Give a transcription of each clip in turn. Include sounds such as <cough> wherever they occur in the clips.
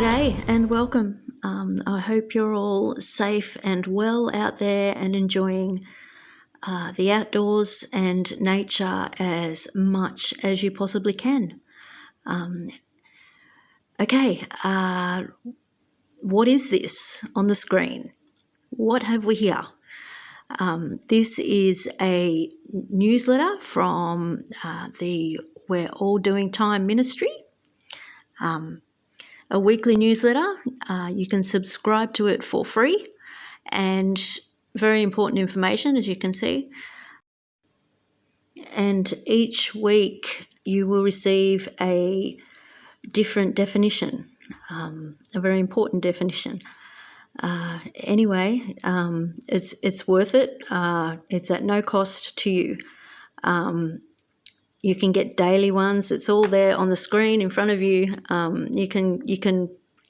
G'day and welcome. Um, I hope you're all safe and well out there and enjoying uh, the outdoors and nature as much as you possibly can. Um, okay, uh, what is this on the screen? What have we here? Um, this is a newsletter from uh, the We're All Doing Time Ministry. Um, a weekly newsletter. Uh, you can subscribe to it for free and very important information, as you can see. And each week you will receive a different definition, um, a very important definition. Uh, anyway, um, it's it's worth it. Uh, it's at no cost to you. Um, you can get daily ones. It's all there on the screen in front of you. Um, you can you can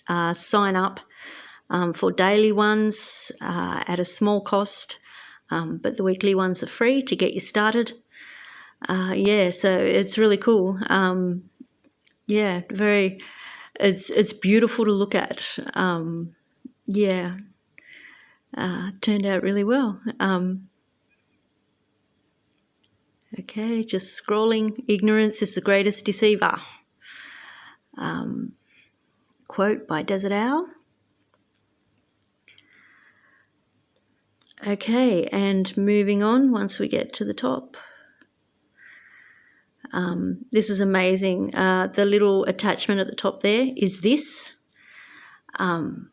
uh, sign up um, for daily ones uh, at a small cost, um, but the weekly ones are free to get you started. Uh, yeah, so it's really cool. Um, yeah, very. It's it's beautiful to look at. Um, yeah, uh, turned out really well. Um, Okay, just scrolling. Ignorance is the greatest deceiver. Um, quote by Desert Owl. Okay, and moving on once we get to the top. Um, this is amazing. Uh, the little attachment at the top there is this. Um,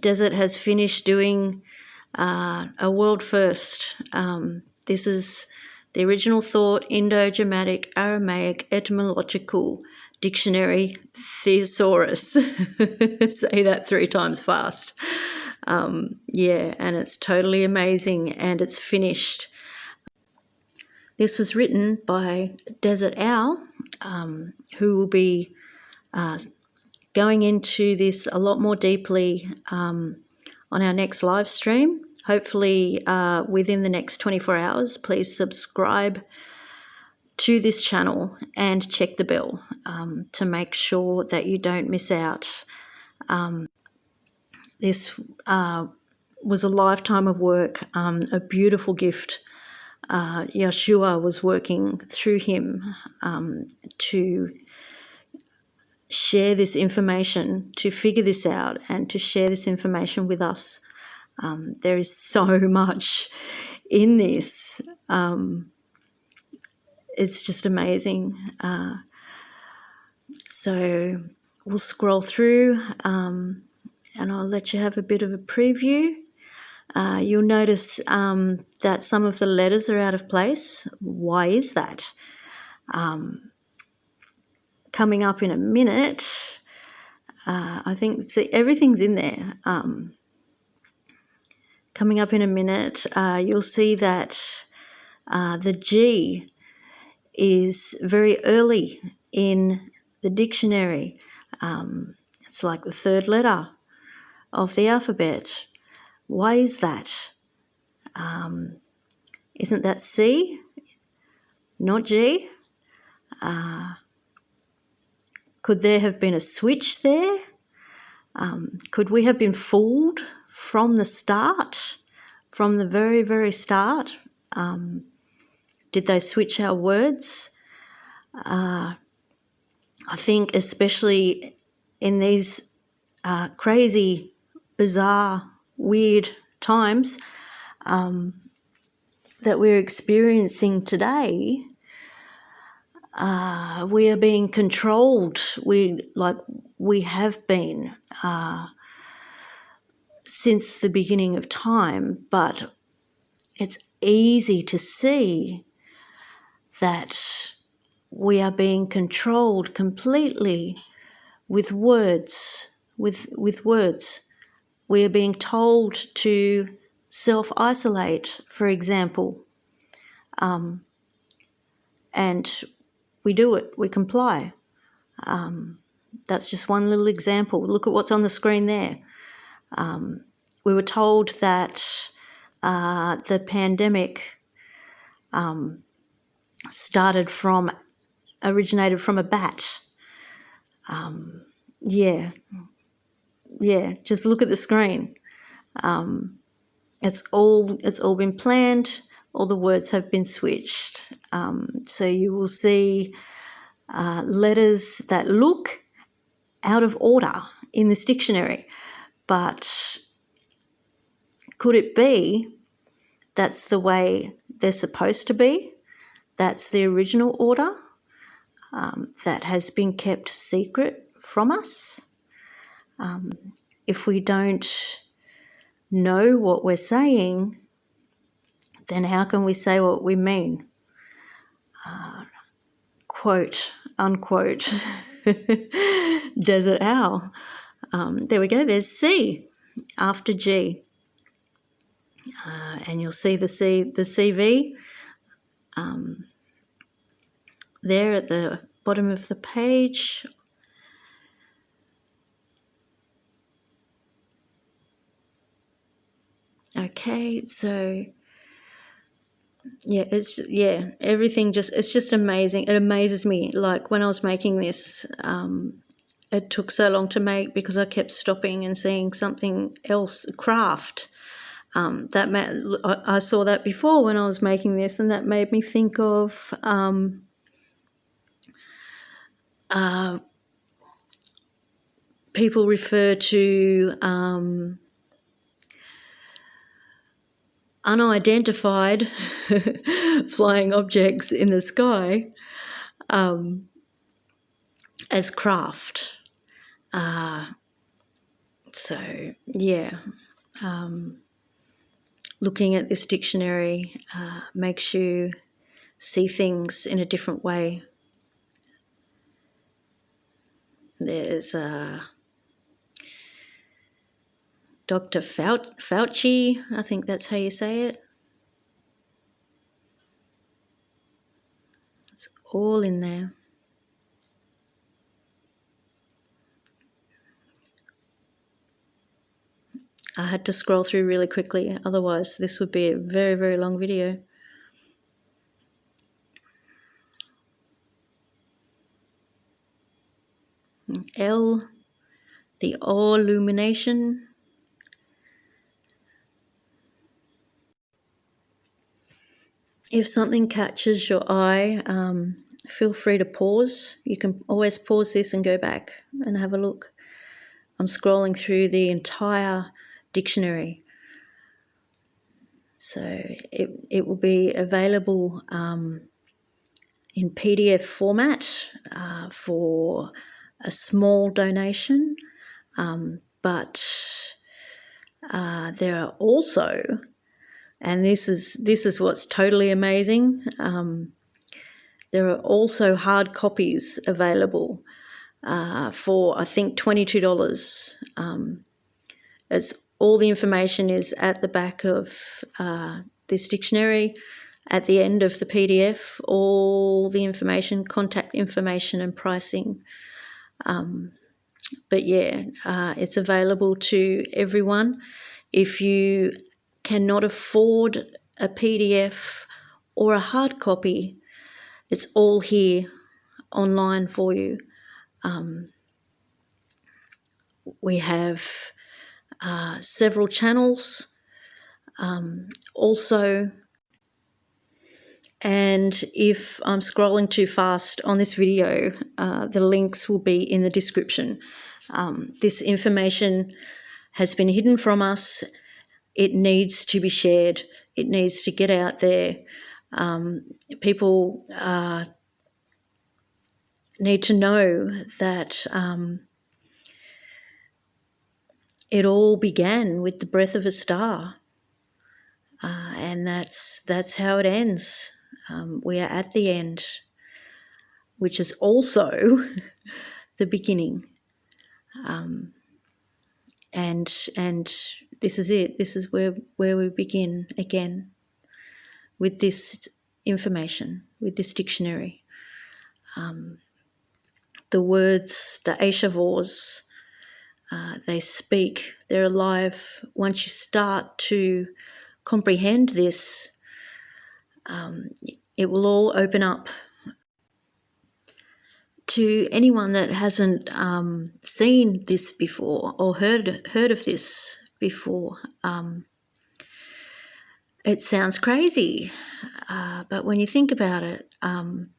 Desert has finished doing uh, a world first. Um, this is the original thought Indo-Germanic Aramaic etymological dictionary thesaurus. <laughs> Say that three times fast. Um, yeah, and it's totally amazing and it's finished. This was written by Desert Owl, um, who will be uh, going into this a lot more deeply um, on our next live stream hopefully uh, within the next 24 hours, please subscribe to this channel and check the bell um, to make sure that you don't miss out. Um, this uh, was a lifetime of work, um, a beautiful gift. Uh, Yeshua was working through him um, to share this information, to figure this out, and to share this information with us. Um, there is so <laughs> much in this. Um, it's just amazing. Uh, so we'll scroll through um, and I'll let you have a bit of a preview. Uh, you'll notice um, that some of the letters are out of place. Why is that? Um, coming up in a minute, uh, I think see, everything's in there. Um, coming up in a minute, uh, you'll see that uh, the G is very early in the dictionary. Um, it's like the third letter of the alphabet. Why is that? Um, isn't that C? Not G? Uh, could there have been a switch there? Um, could we have been fooled from the start, from the very, very start? Um, did they switch our words? Uh, I think, especially in these uh, crazy, bizarre, weird times um, that we're experiencing today, uh, we are being controlled. We like we have been. Uh, since the beginning of time, but it's easy to see that we are being controlled completely with words, with, with words. We are being told to self isolate, for example, um, and we do it, we comply. Um, that's just one little example. Look at what's on the screen there. Um, we were told that uh, the pandemic um, started from, originated from a bat. Um, yeah, yeah, just look at the screen. Um, it's all it's all been planned. All the words have been switched. Um, so you will see uh, letters that look out of order in this dictionary, but could it be that's the way they're supposed to be? That's the original order um, that has been kept secret from us. Um, if we don't know what we're saying, then how can we say what we mean? Uh, quote, unquote, <laughs> desert owl. Um, there we go, there's C after G. Uh, and you'll see the C, the CV um, there at the bottom of the page okay so yeah it's yeah everything just it's just amazing it amazes me like when i was making this um it took so long to make because i kept stopping and seeing something else craft um, that ma- I saw that before when I was making this, and that made me think of um, uh, people refer to um, unidentified <laughs> flying objects in the sky um, as craft. Uh, so, yeah. Um, looking at this dictionary uh, makes you see things in a different way. There's uh, Dr. Fauci, I think that's how you say it. It's all in there. I had to scroll through really quickly, otherwise this would be a very, very long video. L, the all illumination. If something catches your eye, um, feel free to pause. You can always pause this and go back and have a look. I'm scrolling through the entire dictionary. So it, it will be available um, in PDF format uh, for a small donation, um, but uh, there are also, and this is this is what's totally amazing. Um, there are also hard copies available uh, for I think twenty two dollars. Um, it's all the information is at the back of uh, this dictionary. At the end of the PDF, all the information, contact information, and pricing. Um, but yeah, uh, it's available to everyone. If you cannot afford a PDF or a hard copy, it's all here online for you. Um, we have uh, several channels. Um, also, and if I'm scrolling too fast on this video, uh, the links will be in the description. Um, this information has been hidden from us. It needs to be shared. It needs to get out there. Um, people uh, need to know that um, it all began with the breath of a star. Uh, and that's that's how it ends. Um, we are at the end, which is also <laughs> the beginning. Um, and and this is it. This is where where we begin again with this information, with this dictionary. Um, the words, the Aishavors, uh, they speak, they're alive. Once you start to comprehend this, um, it will all open up. to anyone that hasn't um, seen this before or heard heard of this before, um, it sounds crazy, uh, but when you think about it, um,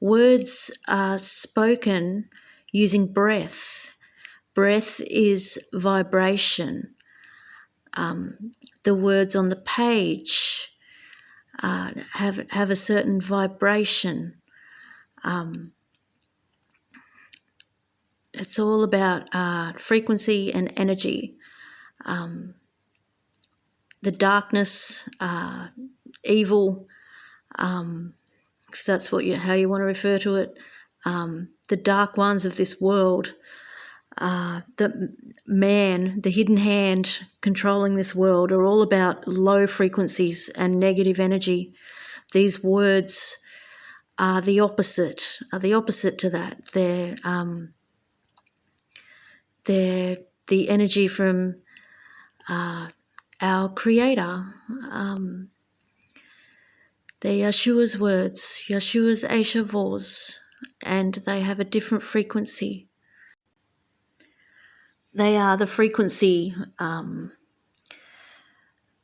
words are spoken using breath. Breath is vibration. Um, the words on the page uh, have have a certain vibration. Um, it's all about uh, frequency and energy. Um, the darkness, uh, evil, um, if that's what you how you want to refer to it, um, the dark ones of this world, uh, the man, the hidden hand controlling this world, are all about low frequencies and negative energy. These words are the opposite. Are the opposite to that. They're um, they're the energy from uh, our Creator. Um, they're Yeshua's words, Yeshua's Aisha Vos, and they have a different frequency. They are the frequency um,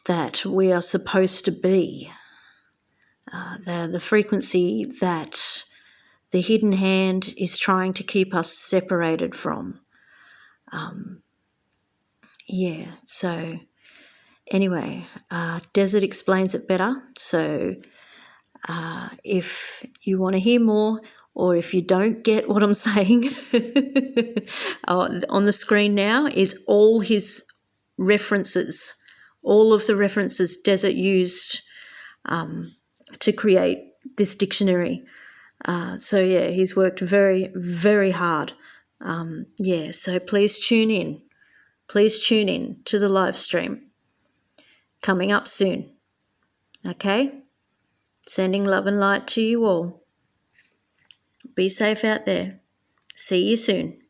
that we are supposed to be. Uh, they're the frequency that the hidden hand is trying to keep us separated from. Um, yeah, so anyway, uh, Desert explains it better. So uh, if you want to hear more, or if you don't get what I'm <laughs> saying, uh, on the screen now is all his references, all of the references Desert used um, to create this dictionary. Uh, so yeah, he's worked very, very hard um, yeah, so please tune in. Please tune in to the live stream coming up soon. Okay? Sending love and light to you all. Be safe out there. See you soon.